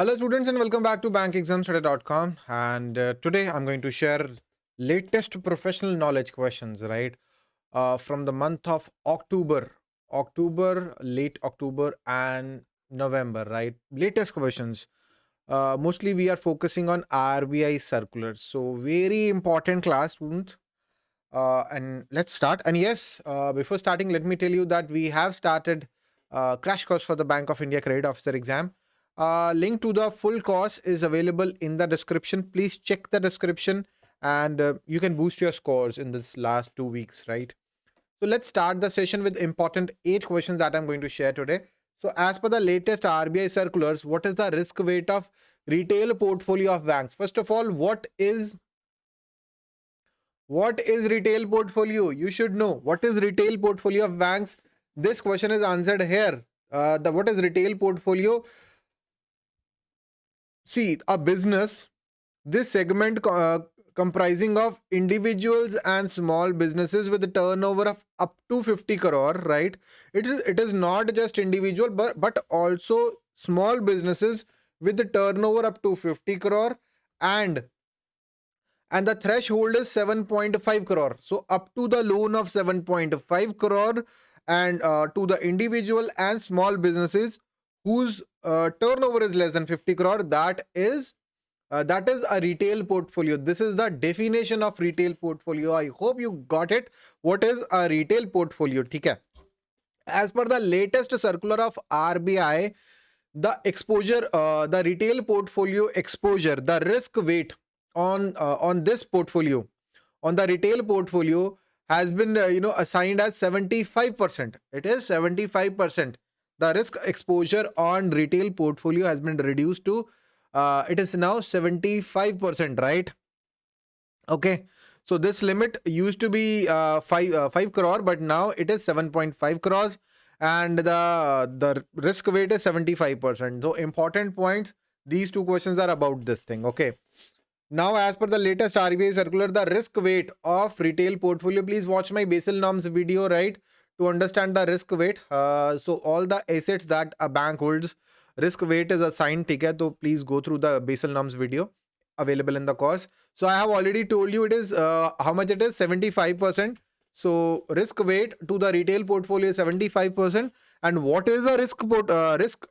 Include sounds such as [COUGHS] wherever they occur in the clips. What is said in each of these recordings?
Hello students and welcome back to bankexamstudy.com and uh, today I'm going to share latest professional knowledge questions right? Uh, from the month of October. October late October and November right? Latest questions. Uh, mostly we are focusing on RBI circulars so very important class students. Uh, and let's start. And yes uh, before starting let me tell you that we have started uh, crash course for the Bank of India credit officer exam uh, link to the full course is available in the description. Please check the description and uh, you can boost your scores in this last two weeks, right? So let's start the session with important eight questions that I'm going to share today. So as per the latest RBI circulars, what is the risk weight of retail portfolio of banks? First of all, what is what is retail portfolio? You should know what is retail portfolio of banks. This question is answered here. Uh, the what is retail portfolio? See a business this segment uh, comprising of individuals and small businesses with a turnover of up to 50 crore right? It is it is not just individual but but also small businesses with the turnover up to 50 crore and and the threshold is 7.5 crore. So up to the loan of 7.5 crore and uh, to the individual and small businesses whose uh, turnover is less than 50 crore. That is uh, that is a retail portfolio. This is the definition of retail portfolio. I hope you got it. What is a retail portfolio? okay as per the latest circular of rbi the exposure uh, the retail portfolio exposure the risk weight on uh, on this portfolio on the retail portfolio has been uh, you know assigned as 75% it is 75% the risk exposure on retail portfolio has been reduced to uh, it is now 75% right? Okay. So this limit used to be uh, 5 uh, 5 crore but now it is 7.5 crores and the the risk weight is 75% so important points these two questions are about this thing okay? Now as per the latest RBI circular the risk weight of retail portfolio please watch my Basel norms video right to understand the risk weight uh, so all the assets that a bank holds risk weight is assigned ticket so please go through the basel norms video available in the course. So i have already told you it is uh, how much it is? 75 percent. So risk weight to the retail portfolio is 75 percent. And what is a risk uh, risk?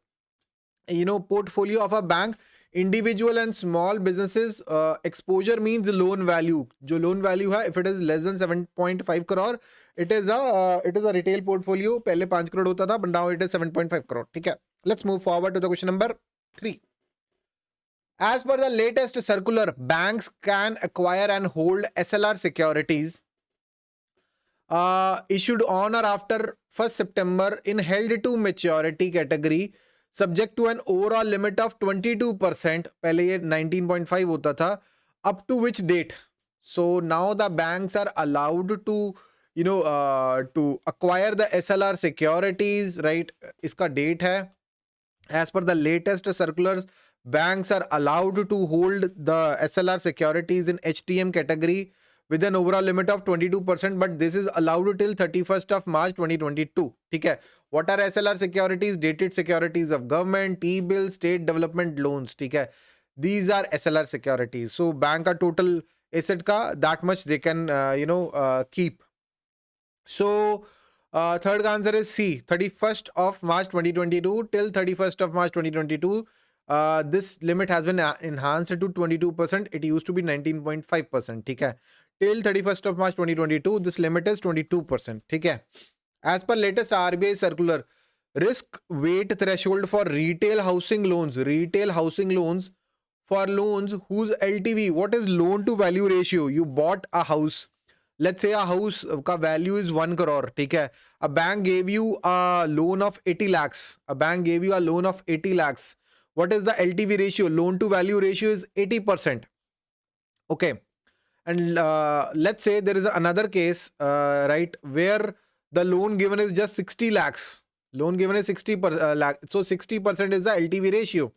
You know portfolio of a bank individual and small businesses exposure means loan value जो loan value है if it is less than seven point five crore it is a it is a retail portfolio पहले पाँच करोड़ होता था but now it is seven point five crore ठीक है? Let's move forward to the question number three As per the latest circular, banks can acquire and hold SLR securities uh, issued on or after 1st September in held to maturity category. Subject to an overall limit of 22% पहले ये 19.5 होता था up to which date so now the banks are allowed to you know to acquire the S L R securities right इसका date है। As per the latest circular banks are allowed to hold the SLR securities in HTM category with an overall limit of 22%, but this is allowed till 31st of March 2022. Okay. What are SLR securities? Dated securities of government, T-bill, state development loans. Okay. These are SLR securities. So bank total asset that much they can, uh, you know, uh, keep. So uh, third answer is C. 31st of March 2022 till 31st of March 2022. Uh, this limit has been uh, enhanced to 22%. It used to be 19.5%. Okay till 31st of March 2022 this limit is 22% ठीक है as per latest RBI circular risk weight threshold for retail housing loans retail housing loans for loans whose LTV what is loan to value ratio you bought a house let's say a house ka value is 1 crore ठीक है a bank gave you a loan of 80 lakhs a bank gave you a loan of 80 lakhs what is the LTV ratio loan to value ratio is 80% okay and uh, let's say there is another case uh, right where the loan given is just 60 lakhs. Loan given is 60 per, uh, lakh. So 60 percent is the ltv ratio.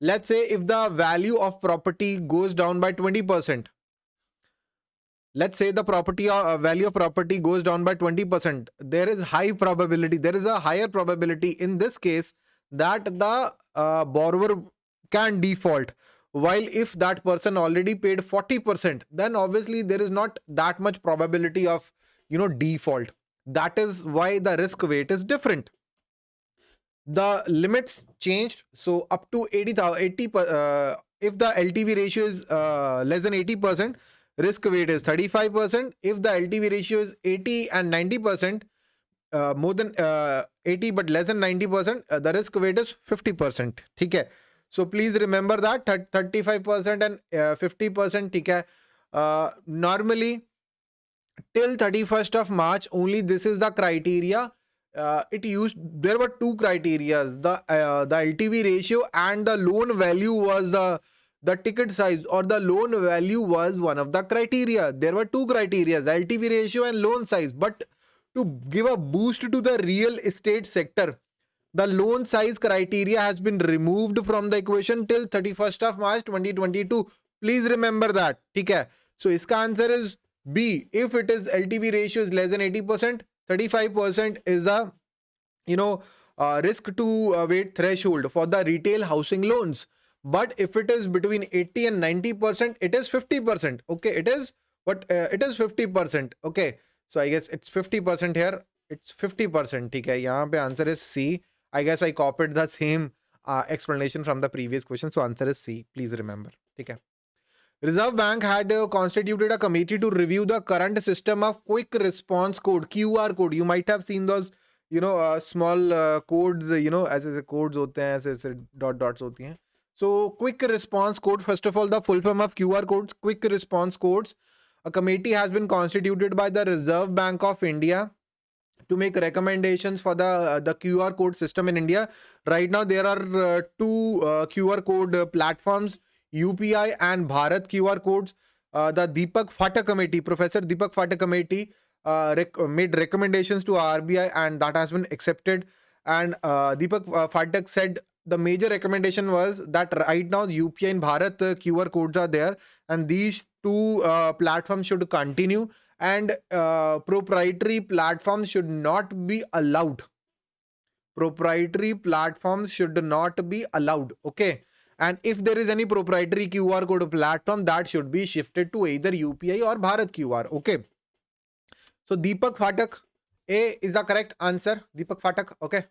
Let's say if the value of property goes down by 20 percent. Let's say the property uh, value of property goes down by 20 percent. There is high probability there is a higher probability in this case that the uh, borrower can default while if that person already paid 40% then obviously there is not that much probability of you know default. That is why the risk weight is different. The limits changed so up to 80 80 uh, if the ltv ratio is uh, less than 80 percent risk weight is 35 percent. If the ltv ratio is 80 and 90 percent uh, more than uh, 80 but less than 90 percent uh, the risk weight is 50 percent. okay so please remember that 35 percent and uh, 50 percent okay normally till 31st of march only this is the criteria. Uh, it used there were two criteria the uh, the ltv ratio and the loan value was the the ticket size or the loan value was one of the criteria. There were two criteria ltv ratio and loan size but to give a boost to the real estate sector the loan size criteria has been removed from the equation till 31st of march 2022 please remember that okay so iska answer is b. If it is ltv ratio is less than 80 percent 35% is a you know uh, risk to uh, weight threshold for the retail housing loans. But if it is between 80 and 90% it is 50% okay? It is but uh, it is 50% okay? So i guess it's 50% here it's 50% okay yahan pe answer is c i guess i copied the same uh, explanation from the previous question so answer is c please remember okay Reserve Bank had uh, constituted a committee to review the current system of quick response code QR code. You might have seen those, you know, uh, small uh, codes, you know, as ऐसे codes होते हैं ऐसे ऐसे dot dots होती हैं. So quick response code. First of all, the full form of QR codes, quick response codes. A committee has been constituted by the Reserve Bank of India to make recommendations for the uh, the QR code system in India. Right now, there are uh, two uh, QR code platforms UPI and Bharat QR codes. Uh, the Deepak Phatak committee, Professor Deepak Phatak committee uh, rec made recommendations to RBI and that has been accepted. And uh, Deepak uh, Phatak said the major recommendation was that right now UPI and Bharat uh, QR codes are there and these two uh, platforms should continue and uh, proprietary platforms should not be allowed. Proprietary platforms should not be allowed. Okay. And if there is any proprietary QR code platform, that should be shifted to either UPI or Bharat QR. Okay. So Deepak Phatak, A is the correct answer. Deepak Phatak. Okay.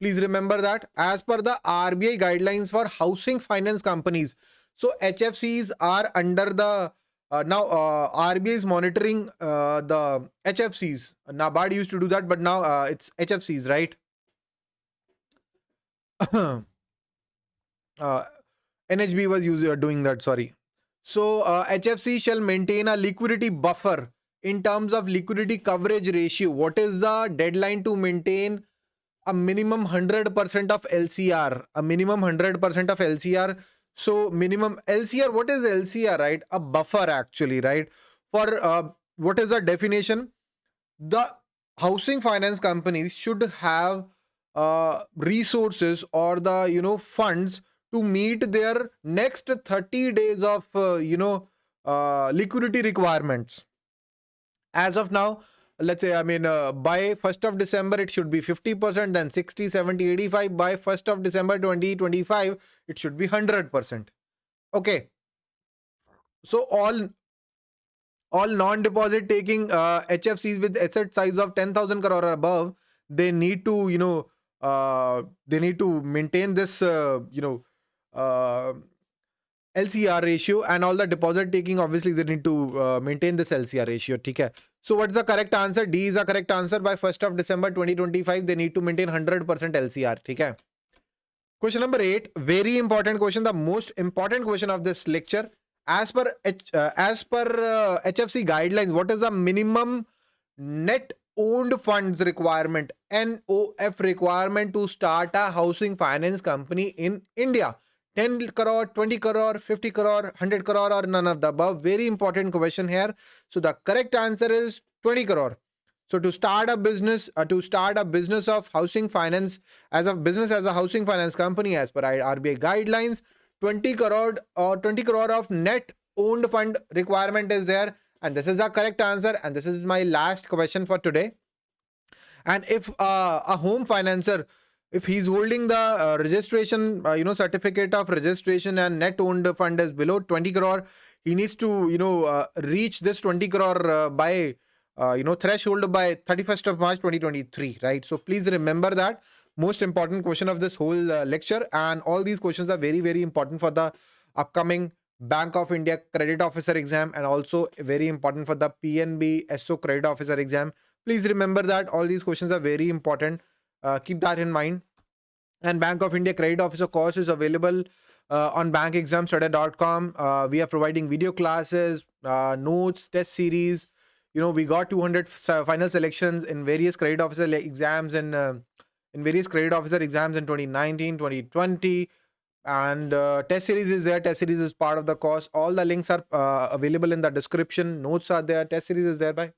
Please remember that as per the RBI guidelines for housing finance companies. So HFCs are under the uh, now uh, RBI is monitoring uh, the HFCs. NABARD used to do that, but now uh, it's HFCs, right? [COUGHS] uh, NHB was user doing that, sorry. So uh, HFC shall maintain a liquidity buffer in terms of liquidity coverage ratio. What is the deadline to maintain a minimum 100% of LCR? A minimum 100% of LCR. So minimum LCR, what is LCR, right? A buffer actually, right? For uh, what is the definition? The housing finance companies should have uh, resources or the, you know, funds to meet their next 30 days of uh, you know uh, liquidity requirements as of now let's say i mean uh, by 1st of december it should be 50% then 60 70 85 by 1st of december 2025 it should be 100% okay. So all all non-deposit taking uh, hfcs with asset size of 10000 crore or above they need to you know uh, they need to maintain this uh, you know uh, LCR ratio and all the deposit taking obviously they need to uh, maintain this LCR ratio. Okay so what's the correct answer? D is the correct answer. By 1st of December 2025 they need to maintain 100% LCR okay question number 8 very important question the most important question of this lecture. As per H, uh, as per uh, HFC guidelines what is the minimum net owned funds requirement NOF requirement to start a housing finance company in India 10 crore, 20 crore, 50 crore, 100 crore or none of the above. Very important question here. So the correct answer is 20 crore. So to start a business, uh, to start a business of housing finance as a business as a housing finance company as per RBI guidelines, 20 crore or 20 crore of net owned fund requirement is there. And this is the correct answer. And this is my last question for today. And if uh, a home financer if he's holding the uh, registration uh, you know certificate of registration and net owned fund is below 20 crore he needs to you know uh, reach this 20 crore uh, by uh, you know threshold by 31st of march 2023 right? So please remember that. Most important question of this whole uh, lecture and all these questions are very very important for the upcoming bank of india credit officer exam and also very important for the pnb so credit officer exam. Please remember that all these questions are very important uh, keep that in mind. And Bank of India Credit Officer course is available uh, on bankexamstudy.com. Uh, we are providing video classes, uh, notes, test series. You know, we got 200 final selections in various credit officer exams and uh, in various credit officer exams in 2019, 2020. And uh, test series is there. Test series is part of the course. All the links are uh, available in the description. Notes are there. Test series is there by.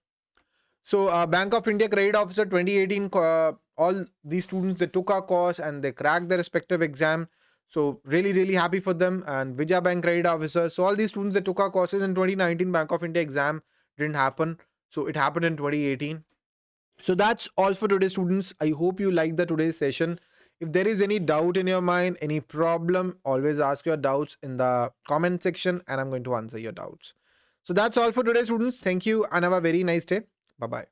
So, uh, Bank of India Credit Officer 2018 uh, all these students they took our course and they cracked their respective exam. So really really happy for them. And Vijaya Bank credit officer so all these students that took our courses in 2019 Bank of India exam. Didn't happen. So it happened in 2018 so that's all for today students. I hope you liked the today's session. If there is any doubt in your mind any problem always ask your doubts in the comment section and I'm going to answer your doubts. So that's all for today students. Thank you and have a very nice day. Bye bye